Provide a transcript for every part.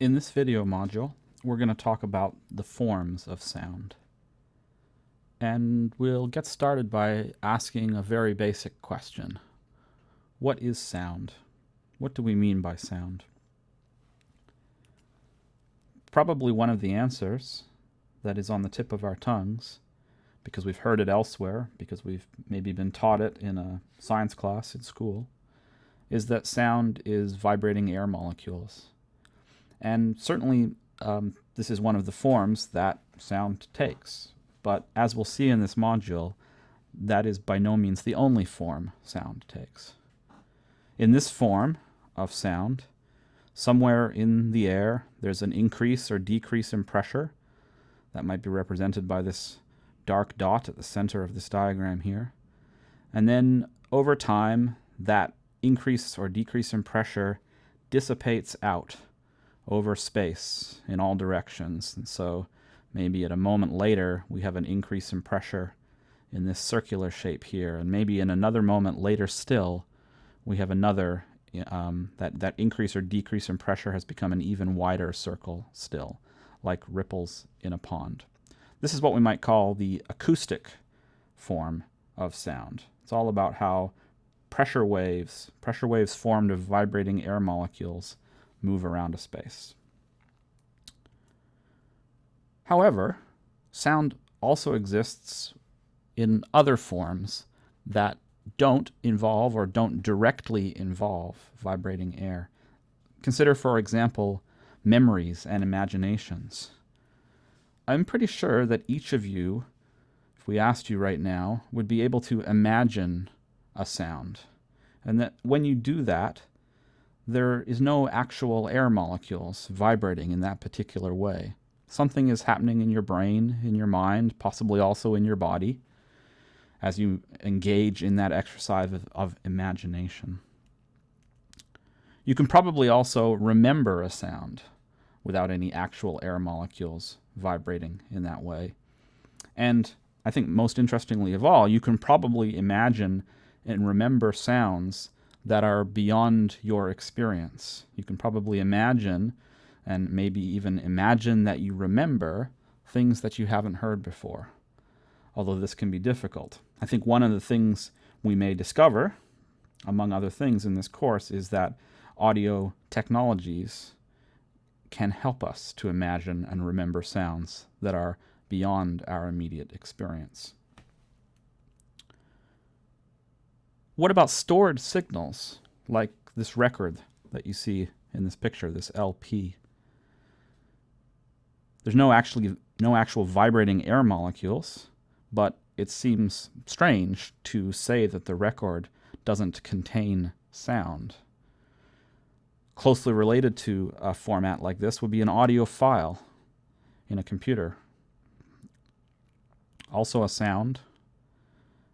In this video module, we're going to talk about the forms of sound. And we'll get started by asking a very basic question. What is sound? What do we mean by sound? Probably one of the answers that is on the tip of our tongues, because we've heard it elsewhere, because we've maybe been taught it in a science class in school, is that sound is vibrating air molecules. And certainly um, this is one of the forms that sound takes. But as we'll see in this module, that is by no means the only form sound takes. In this form of sound, somewhere in the air, there's an increase or decrease in pressure. That might be represented by this dark dot at the center of this diagram here. And then over time, that increase or decrease in pressure dissipates out over space in all directions. And so maybe at a moment later, we have an increase in pressure in this circular shape here. And maybe in another moment later still, we have another, um, that, that increase or decrease in pressure has become an even wider circle still, like ripples in a pond. This is what we might call the acoustic form of sound. It's all about how pressure waves, pressure waves formed of vibrating air molecules, move around a space. However, sound also exists in other forms that don't involve or don't directly involve vibrating air. Consider, for example, memories and imaginations. I'm pretty sure that each of you, if we asked you right now, would be able to imagine a sound. And that when you do that, there is no actual air molecules vibrating in that particular way. Something is happening in your brain, in your mind, possibly also in your body, as you engage in that exercise of, of imagination. You can probably also remember a sound without any actual air molecules vibrating in that way. And I think most interestingly of all, you can probably imagine and remember sounds that are beyond your experience. You can probably imagine and maybe even imagine that you remember things that you haven't heard before, although this can be difficult. I think one of the things we may discover, among other things in this course, is that audio technologies can help us to imagine and remember sounds that are beyond our immediate experience. What about stored signals, like this record that you see in this picture, this LP? There's no actually no actual vibrating air molecules, but it seems strange to say that the record doesn't contain sound. Closely related to a format like this would be an audio file in a computer. Also a sound,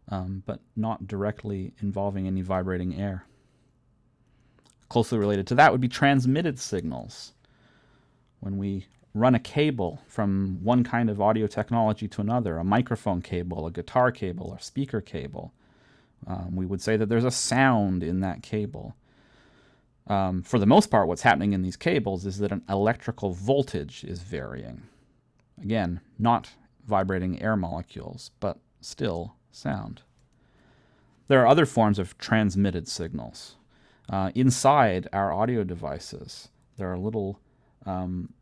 um, but not directly involving any vibrating air. Closely related to that would be transmitted signals. When we run a cable from one kind of audio technology to another, a microphone cable, a guitar cable, or speaker cable, um, we would say that there's a sound in that cable. Um, for the most part, what's happening in these cables is that an electrical voltage is varying. Again, not vibrating air molecules, but still sound. There are other forms of transmitted signals. Uh, inside our audio devices, there are little um,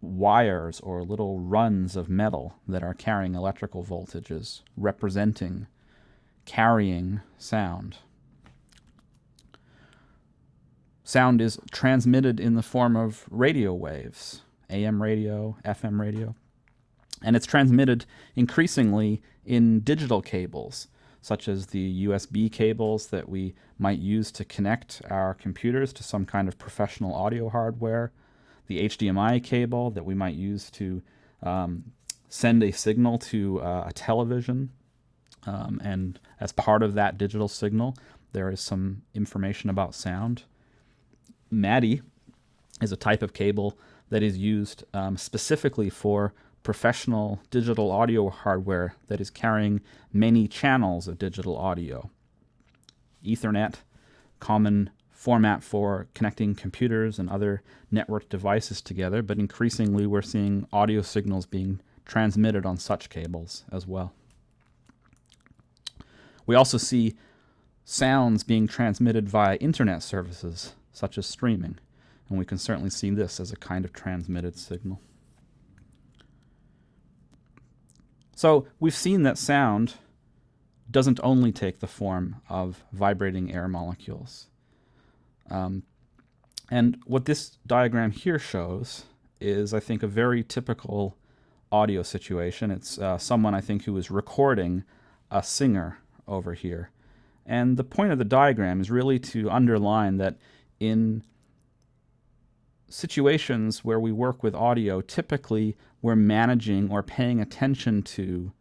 wires or little runs of metal that are carrying electrical voltages, representing, carrying sound. Sound is transmitted in the form of radio waves, AM radio, FM radio. And it's transmitted increasingly in digital cables, such as the USB cables that we might use to connect our computers to some kind of professional audio hardware, the HDMI cable that we might use to um, send a signal to uh, a television. Um, and as part of that digital signal, there is some information about sound. MADI is a type of cable that is used um, specifically for professional digital audio hardware that is carrying many channels of digital audio. Ethernet, common format for connecting computers and other network devices together, but increasingly we're seeing audio signals being transmitted on such cables as well. We also see sounds being transmitted via internet services, such as streaming, and we can certainly see this as a kind of transmitted signal. So we've seen that sound doesn't only take the form of vibrating air molecules. Um, and what this diagram here shows is, I think, a very typical audio situation. It's uh, someone, I think, who is recording a singer over here. And the point of the diagram is really to underline that in situations where we work with audio, typically we're managing or paying attention to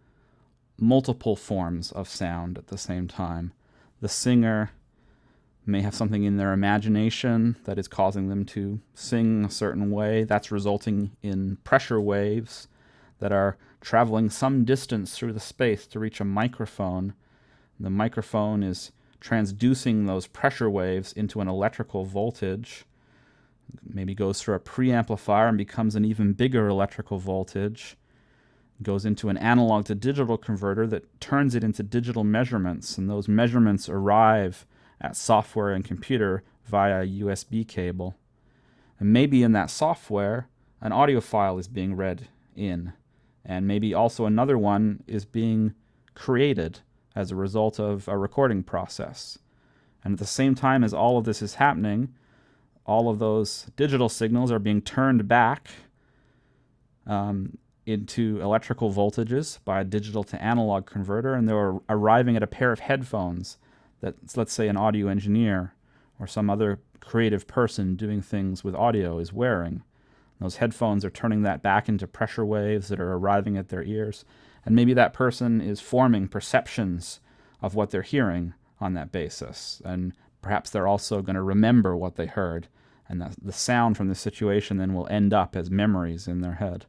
multiple forms of sound at the same time. The singer may have something in their imagination that is causing them to sing a certain way. That's resulting in pressure waves that are traveling some distance through the space to reach a microphone. The microphone is transducing those pressure waves into an electrical voltage. Maybe goes through a preamplifier and becomes an even bigger electrical voltage. Goes into an analog to digital converter that turns it into digital measurements, and those measurements arrive at software and computer via USB cable. And maybe in that software, an audio file is being read in, and maybe also another one is being created as a result of a recording process. And at the same time as all of this is happening, all of those digital signals are being turned back um, into electrical voltages by a digital to analog converter, and they're arriving at a pair of headphones that, let's say, an audio engineer or some other creative person doing things with audio is wearing. Those headphones are turning that back into pressure waves that are arriving at their ears. And maybe that person is forming perceptions of what they're hearing on that basis. And perhaps they're also going to remember what they heard. And the, the sound from the situation then will end up as memories in their head.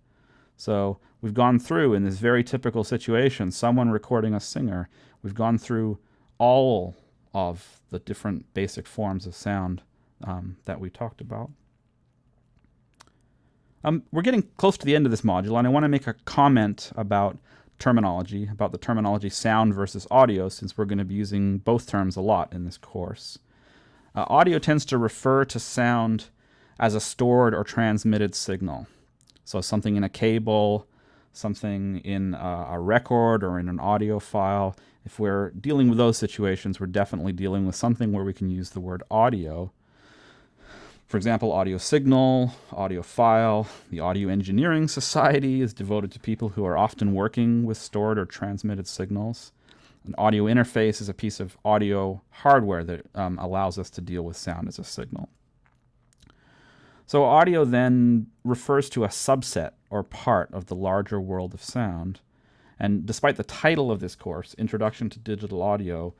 So we've gone through, in this very typical situation, someone recording a singer, we've gone through all of the different basic forms of sound um, that we talked about. Um, we're getting close to the end of this module, and I want to make a comment about terminology, about the terminology sound versus audio, since we're going to be using both terms a lot in this course. Uh, audio tends to refer to sound as a stored or transmitted signal. So something in a cable, something in a, a record or in an audio file. If we're dealing with those situations, we're definitely dealing with something where we can use the word audio. For example, audio signal, audio file. The Audio Engineering Society is devoted to people who are often working with stored or transmitted signals. An audio interface is a piece of audio hardware that um, allows us to deal with sound as a signal. So audio then refers to a subset or part of the larger world of sound. And despite the title of this course, Introduction to Digital Audio,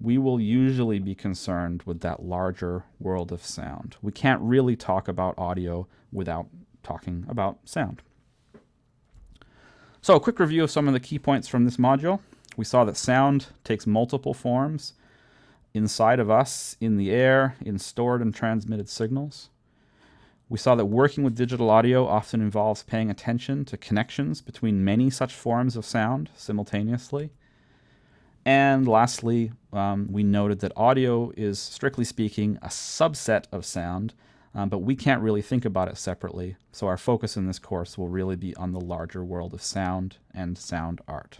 we will usually be concerned with that larger world of sound. We can't really talk about audio without talking about sound. So a quick review of some of the key points from this module. We saw that sound takes multiple forms inside of us, in the air, in stored and transmitted signals. We saw that working with digital audio often involves paying attention to connections between many such forms of sound simultaneously. And lastly, um, we noted that audio is, strictly speaking, a subset of sound, um, but we can't really think about it separately. So our focus in this course will really be on the larger world of sound and sound art.